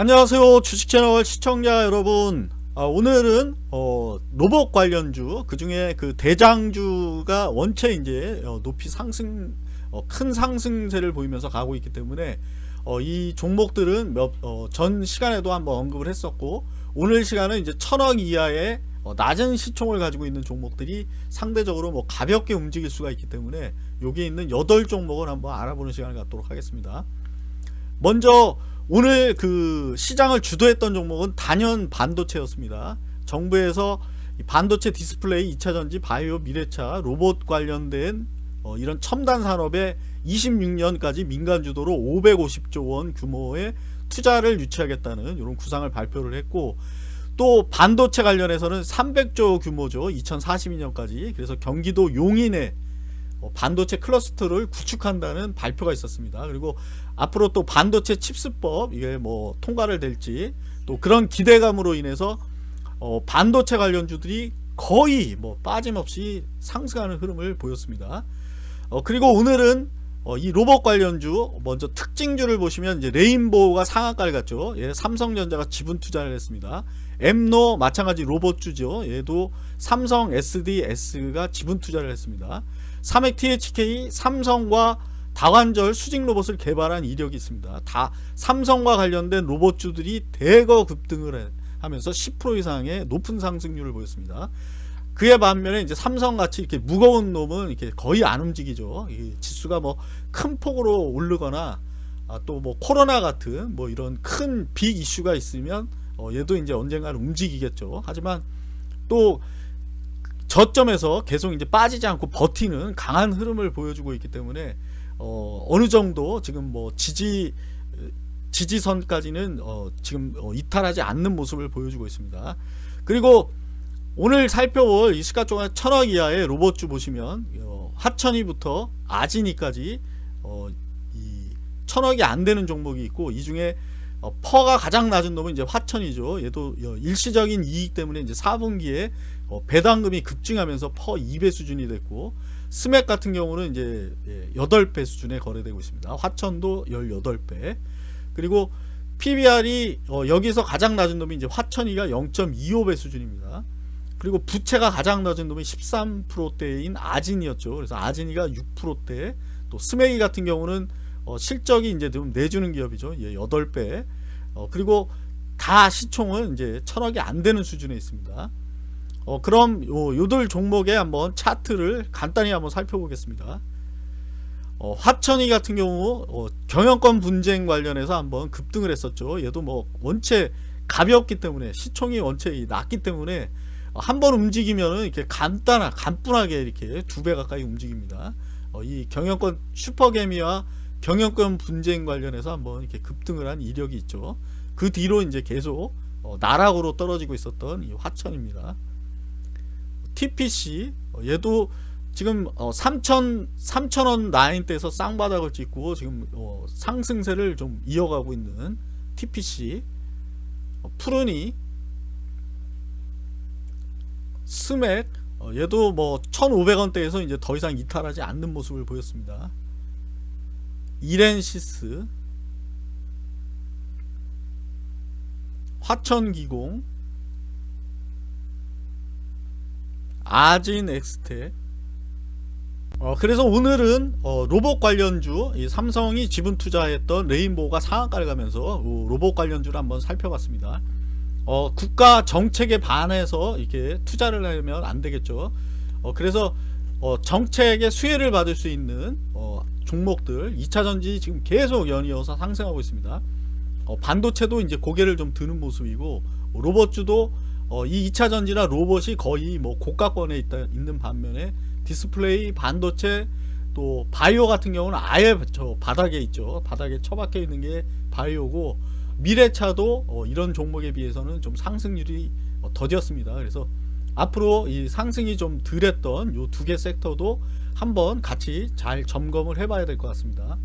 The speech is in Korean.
안녕하세요. 주식채널 시청자 여러분. 아, 오늘은 어, 로봇 관련주 그 중에 그 대장주가 원체 이제 어, 높이 상승 어, 큰 상승세를 보이면서 가고 있기 때문에 어, 이 종목들은 몇, 어, 전 시간에도 한번 언급을 했었고 오늘 시간은 이제 천억 이하의 어, 낮은 시총을 가지고 있는 종목들이 상대적으로 뭐 가볍게 움직일 수가 있기 때문에 여기 있는 8종목을 한번 알아보는 시간을 갖도록 하겠습니다 먼저 오늘 그 시장을 주도했던 종목은 단연 반도체였습니다. 정부에서 반도체 디스플레이, 2차전지, 바이오, 미래차, 로봇 관련된 어 이런 첨단 산업에 26년까지 민간 주도로 550조 원 규모의 투자를 유치하겠다는 이런 구상을 발표를 했고 또 반도체 관련해서는 300조 규모죠. 2042년까지. 그래서 경기도 용인에 어, 반도체 클러스터를 구축한다는 발표가 있었습니다. 그리고 앞으로 또 반도체 칩스법 이게 뭐 통과를 될지 또 그런 기대감으로 인해서 어 반도체 관련주들이 거의 뭐 빠짐없이 상승하는 흐름을 보였습니다. 어 그리고 오늘은 어 이 로봇 관련주 먼저 특징주를 보시면 이제 레인보우가 상한가를 갔죠. 예, 삼성전자가 지분 투자를 했습니다. 엠노 마찬가지 로봇주죠. 얘도 삼성 SDS가 지분 투자를 했습니다. 삼액 THK 삼성과 다관절 수직 로봇을 개발한 이력이 있습니다. 다 삼성과 관련된 로봇주들이 대거 급등을 하면서 10% 이상의 높은 상승률을 보였습니다. 그에 반면에 이제 삼성같이 이렇게 무거운 놈은 이렇게 거의 안 움직이죠. 지수가 뭐 큰 폭으로 오르거나 아, 또뭐 코로나 같은 뭐 이런 큰 빅 이슈가 있으면 어, 얘도 이제 언젠가는 움직이겠죠. 하지만 또 저점에서 계속 이제 빠지지 않고 버티는 강한 흐름을 보여주고 있기 때문에 어, 어느 정도 지금 뭐 지지 지지선까지는 어, 지금 어, 이탈하지 않는 모습을 보여주고 있습니다. 그리고 오늘 살펴볼 이 시가총액 천억 이하의 로봇주 보시면 어, 하천이부터 아진이까지 어, 이 천억이 안 되는 종목이 있고 이 중에 어, PER가 가장 낮은 놈은 이제 화천이죠. 얘도 어, 일시적인 이익 때문에 이제 4분기에 어, 배당금이 급증하면서 PER 2배 수준이 됐고 스맥 같은 경우는 이제 8배 예, 수준에 거래되고 있습니다. 화천도 18배. 그리고 PBR이 어, 여기서 가장 낮은 놈이 이제 화천이가 0.25배 수준입니다. 그리고 부채가 가장 낮은 놈이 13%대인 아진이었죠. 그래서 아진이가 6%대. 또 스맥이 같은 경우는 어, 실적이 이제 좀 내주는 기업이죠. 예, 8배. 어, 그리고 다 시총은 이제 천억이 안 되는 수준에 있습니다. 어, 그럼 요, 요들 종목에 한번 차트를 간단히 한번 살펴보겠습니다. 어, 화천이 같은 경우 어, 경영권 분쟁 관련해서 한번 급등을 했었죠. 얘도 뭐 원체 가볍기 때문에 시총이 원체 낮기 때문에 한 번 움직이면은 이렇게 간단하 간뿐하게 이렇게 두 배 가까이 움직입니다. 어, 이 경영권 슈퍼개미와 경영권 분쟁 관련해서 한번 이렇게 급등을 한 이력이 있죠. 그 뒤로 이제 계속 어, 나락으로 떨어지고 있었던 이 화천입니다. TPC 어, 얘도 지금 어, 3천 3천원 라인대에서 쌍바닥을 찍고 지금 어, 상승세를 좀 이어가고 있는 TPC 어, 푸르니 스맥 어, 얘도 뭐 1,500원대에서 이제 더 이상 이탈하지 않는 모습을 보였습니다. 이렌시스 화천기공 아진 엑스테. 어, 그래서 오늘은 어, 로봇 관련주 삼성이 지분 투자했던 레인보우가 상한가를 가면서 어, 로봇 관련주를 한번 살펴봤습니다. 어, 국가 정책에 반해서 이렇게 투자를 하면 안 되겠죠. 어, 그래서 어, 정책의 수혜를 받을 수 있는 어, 종목들 2차전지 지금 계속 연이어서 상승하고 있습니다. 어, 반도체도 이제 고개를 좀 드는 모습이고 로봇주도 어, 이 2차전지나 로봇이 거의 뭐 고가권에 있다, 있는 반면에 디스플레이 반도체 또 바이오 같은 경우는 아예 저 바닥에 있죠. 바닥에 처박혀 있는 게 바이오고 미래차도 어, 이런 종목에 비해서는 좀 상승률이 어, 더뎠습니다. 그래서 앞으로 이 상승이 좀 덜했던 요두개 섹터도 한번 같이 잘 점검을 해 봐야 될 것 같습니다